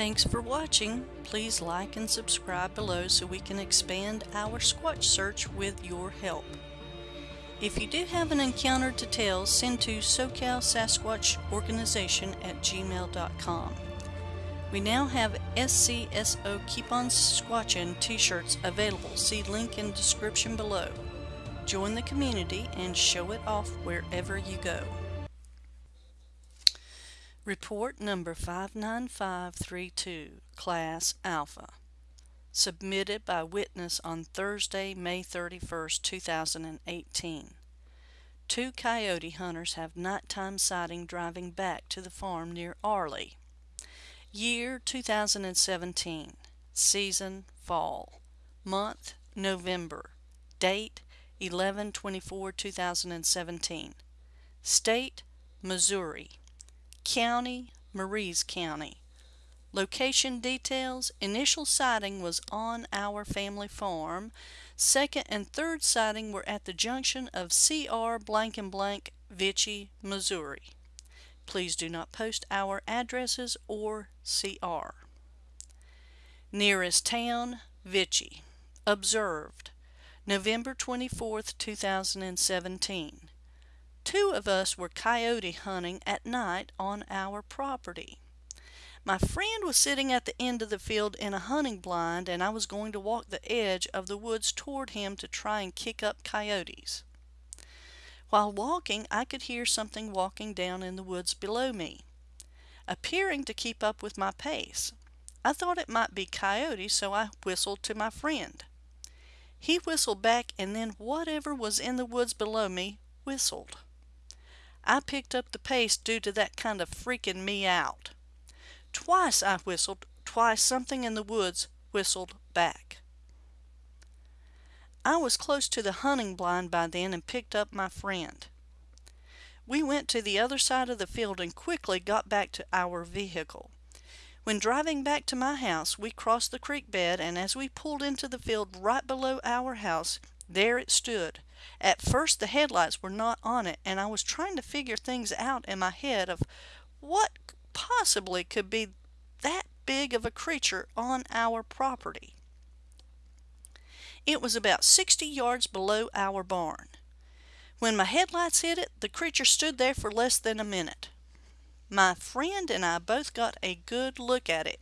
Thanks for watching. Please like and subscribe below so we can expand our Squatch search with your help. If you do have an encounter to tell, send to SoCal Sasquatch Organization at gmail.com. We now have SCSO Keep On Squatchin t-shirts available. See link in description below. Join the community and show it off wherever you go. Report number 59532, Class Alpha. Submitted by witness on Thursday, May 31, 2018. Two coyote hunters have nighttime sighting driving back to the farm near Arley. Year 2017. Season Fall. Month November. Date 11-24-2017. State Missouri. County Maries County. Location details Initial sighting was on our family farm. Second and third sighting were at the junction of CR blank and blank, Vichy, Missouri. Please do not post our addresses or CR. Nearest town, Vichy. Observed November 24, 2017. Two of us were coyote hunting at night on our property. My friend was sitting at the end of the field in a hunting blind and I was going to walk the edge of the woods toward him to try and kick up coyotes. While walking, I could hear something walking down in the woods below me, appearing to keep up with my pace. I thought it might be coyotes, so I whistled to my friend. He whistled back and then whatever was in the woods below me whistled. I picked up the pace due to that kind of freaking me out. Twice I whistled, twice something in the woods whistled back. I was close to the hunting blind by then and picked up my friend. We went to the other side of the field and quickly got back to our vehicle. When driving back to my house, we crossed the creek bed and as we pulled into the field right below our house, there it stood. At first the headlights were not on it and I was trying to figure things out in my head of what possibly could be that big of a creature on our property. It was about 60 yards below our barn. When my headlights hit it, the creature stood there for less than a minute. My friend and I both got a good look at it.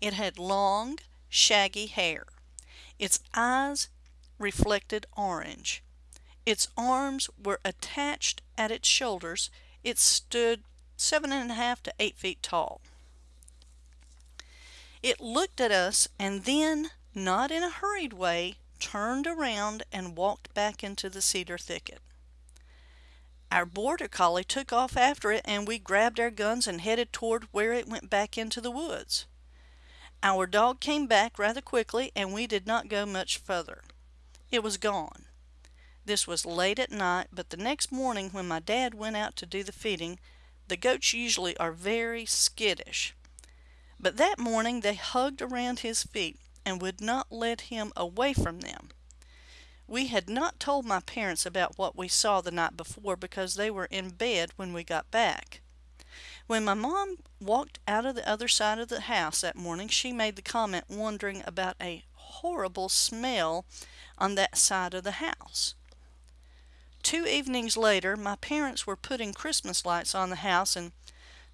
It had long, shaggy hair. Its eyes reflected orange. Its arms were attached at its shoulders. It stood seven and a half to eight feet tall. It looked at us and then, not in a hurried way, turned around and walked back into the cedar thicket. Our border collie took off after it and we grabbed our guns and headed toward where it went back into the woods. Our dog came back rather quickly and we did not go much further. It was gone. This was late at night, but the next morning when my dad went out to do the feeding, the goats usually are very skittish. But that morning they hugged around his feet and would not let him away from them. We had not told my parents about what we saw the night before because they were in bed when we got back. When my mom walked out of the other side of the house that morning, she made the comment wondering about a horrible smell on that side of the house. Two evenings later, my parents were putting Christmas lights on the house and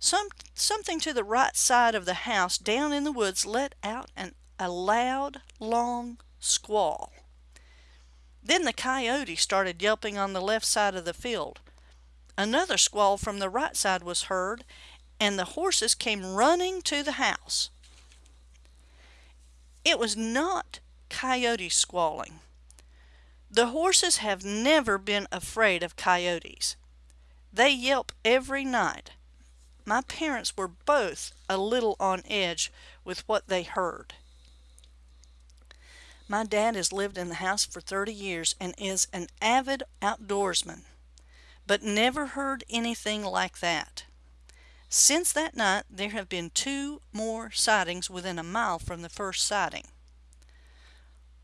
some, something to the right side of the house down in the woods let out an, a loud, long squall. Then the coyote started yelping on the left side of the field. Another squall from the right side was heard, and the horses came running to the house. It was not coyotes squalling. The horses have never been afraid of coyotes. They yelp every night. My parents were both a little on edge with what they heard. My dad has lived in the house for 30 years and is an avid outdoorsman, but never heard anything like that. Since that night, there have been two more sightings within a mile from the first sighting.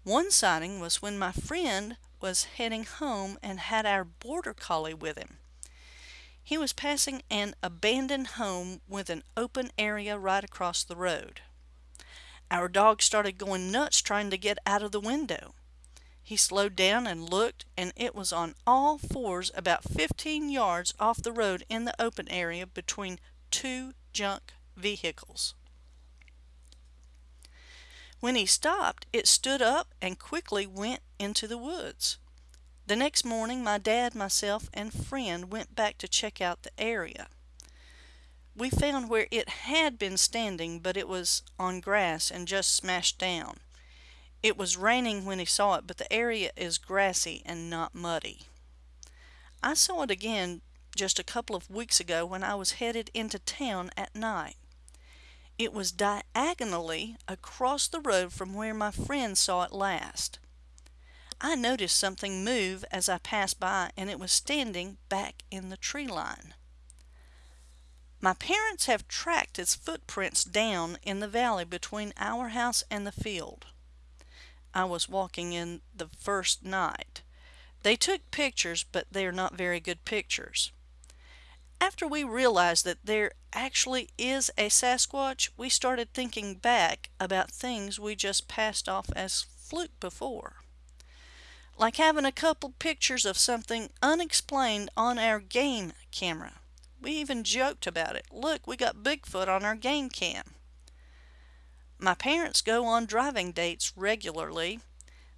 One sighting was when my friend was heading home and had our border collie with him. He was passing an abandoned home with an open area right across the road. Our dog started going nuts trying to get out of the window. He slowed down and looked, and it was on all fours about 15 yards off the road in the open area between two junk vehicles. When he stopped, it stood up and quickly went into the woods. The next morning, my dad, myself, and friend went back to check out the area. We found where it had been standing, but it was on grass and just smashed down. It was raining when he saw it, but the area is grassy and not muddy. I saw it again just a couple of weeks ago when I was headed into town at night. It was diagonally across the road from where my friend saw it last. I noticed something move as I passed by and it was standing back in the tree line. My parents have tracked its footprints down in the valley between our house and the field. I was walking in the first night. They took pictures, but they're not very good pictures. After we realized that there actually is a Sasquatch, we started thinking back about things we just passed off as fluke before. Like having a couple pictures of something unexplained on our game camera. We even joked about it. Look, we got Bigfoot on our game cam. My parents go on driving dates regularly.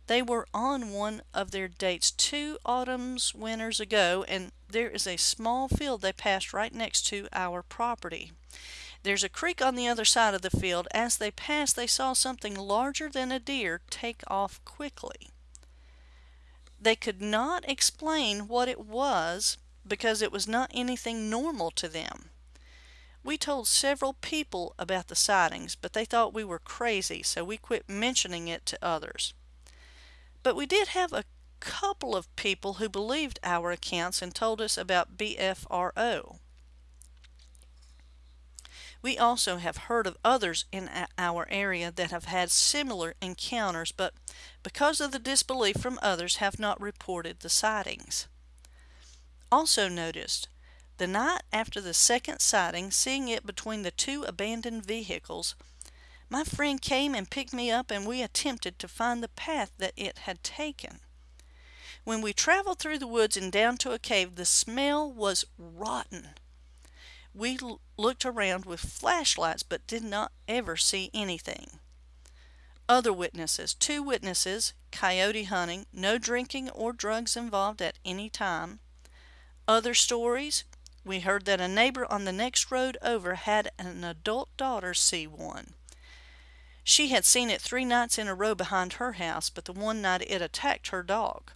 They were on one of their dates two autumns, winters ago, and there is a small field they passed right next to our property. There's a creek on the other side of the field. As they passed, they saw something larger than a deer take off quickly. They could not explain what it was, because it was not anything normal to them. We told several people about the sightings, but they thought we were crazy, so we quit mentioning it to others. But we did have a couple of people who believed our accounts and told us about BFRO. We also have heard of others in our area that have had similar encounters, but because of the disbelief from others have not reported the sightings. Also noticed, the night after the second sighting, seeing it between the two abandoned vehicles, my friend came and picked me up and we attempted to find the path that it had taken. When we traveled through the woods and down to a cave, the smell was rotten. We looked around with flashlights but did not ever see anything. Other witnesses. Two witnesses, coyote hunting, no drinking or drugs involved at any time. Other stories, we heard that a neighbor on the next road over had an adult daughter see one. She had seen it three nights in a row behind her house, but the one night it attacked her dog.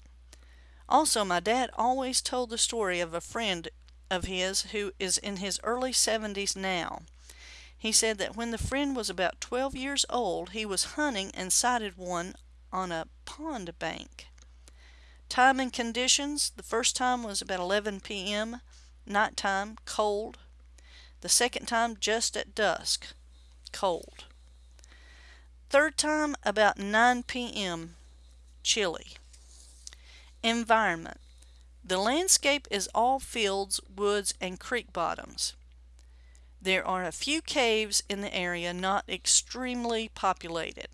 Also, my dad always told the story of a friend of his who is in his early 70s now. He said that when the friend was about 12 years old, he was hunting and sighted one on a pond bank. Time and conditions, the first time was about 11 p.m., nighttime, cold. The second time just at dusk, cold. Third time about 9 p.m., chilly. Environment. The landscape is all fields, woods, and creek bottoms. There are a few caves in the area not extremely populated.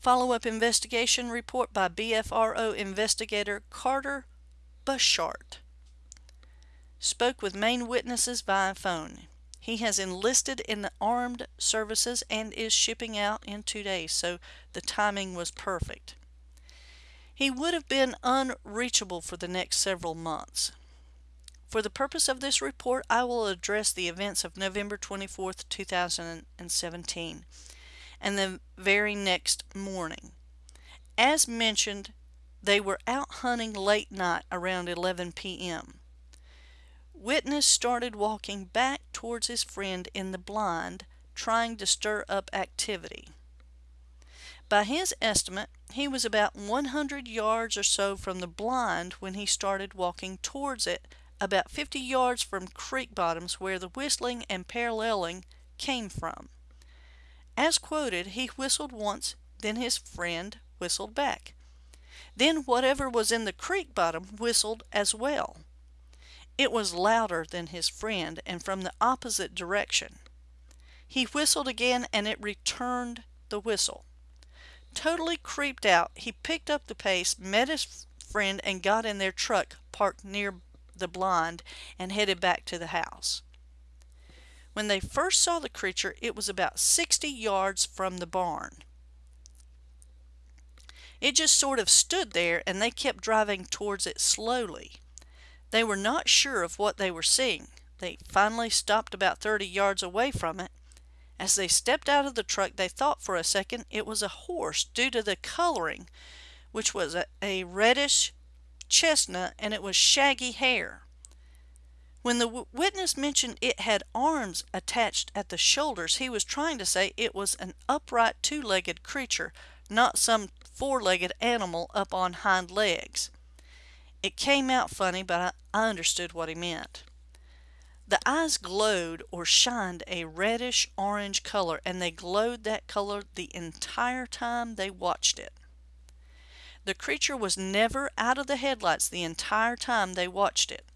Follow-up investigation report by BFRO investigator Carter Buschardt. Spoke with main witnesses via phone. He has enlisted in the armed services and is shipping out in two days, so the timing was perfect. He would have been unreachable for the next several months. For the purpose of this report, I will address the events of November 24, 2017 and the very next morning. As mentioned, they were out hunting late night around 11 p.m. Witness started walking back towards his friend in the blind, trying to stir up activity. By his estimate, he was about 100 yards or so from the blind when he started walking towards it, about 50 yards from creek bottoms where the whistling and paralleling came from. As quoted, he whistled once, then his friend whistled back. Then whatever was in the creek bottom whistled as well. It was louder than his friend and from the opposite direction. He whistled again and it returned the whistle. Totally creeped out, he picked up the pace, met his friend, and got in their truck parked near the blind and headed back to the house. When they first saw the creature, it was about 60 yards from the barn. It just sort of stood there and they kept driving towards it slowly. They were not sure of what they were seeing. They finally stopped about 30 yards away from it. As they stepped out of the truck, they thought for a second it was a horse due to the coloring, which was a, a reddish chestnut and it was shaggy hair. When the witness mentioned it had arms attached at the shoulders, he was trying to say it was an upright two legged creature, not some four legged animal up on hind legs. It came out funny, but I, I understood what he meant. The eyes glowed or shined a reddish orange color, and they glowed that color the entire time they watched it. The creature was never out of the headlights the entire time they watched it.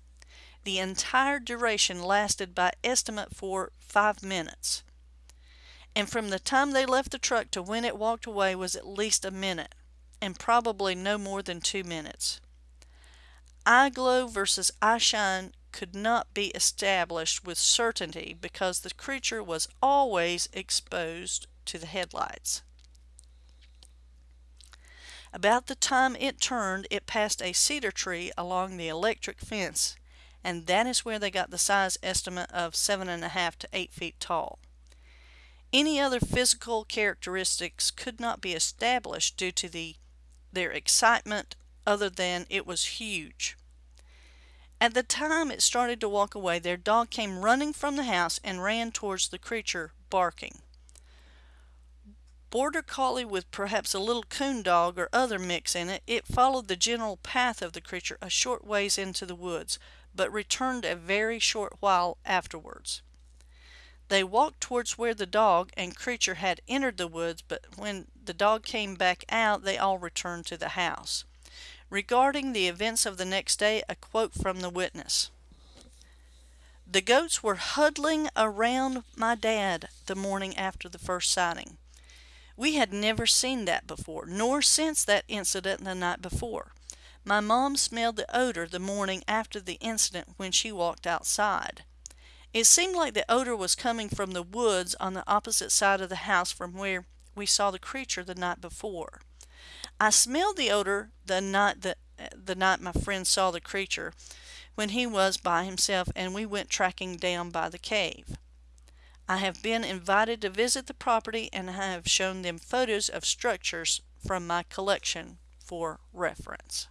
The entire duration lasted by estimate for five minutes. And from the time they left the truck to when it walked away was at least a minute, and probably no more than two minutes. Eye glow versus eye shine could not be established with certainty because the creature was always exposed to the headlights. About the time it turned, it passed a cedar tree along the electric fence and that is where they got the size estimate of seven and a half to eight feet tall. Any other physical characteristics could not be established due to the their excitement other than it was huge. At the time it started to walk away, their dog came running from the house and ran towards the creature, barking. Border Collie with perhaps a little coon dog or other mix in it, it followed the general path of the creature a short ways into the woods, but returned a very short while afterwards. They walked towards where the dog and creature had entered the woods, but when the dog came back out, they all returned to the house. Regarding the events of the next day, a quote from the witness. The goats were huddling around my dad the morning after the first sighting. We had never seen that before, nor since that incident the night before. My mom smelled the odor the morning after the incident when she walked outside. It seemed like the odor was coming from the woods on the opposite side of the house from where we saw the creature the night before. I smelled the odor the night that the night my friend saw the creature when he was by himself and we went tracking down by the cave. I have been invited to visit the property and I have shown them photos of structures from my collection for reference.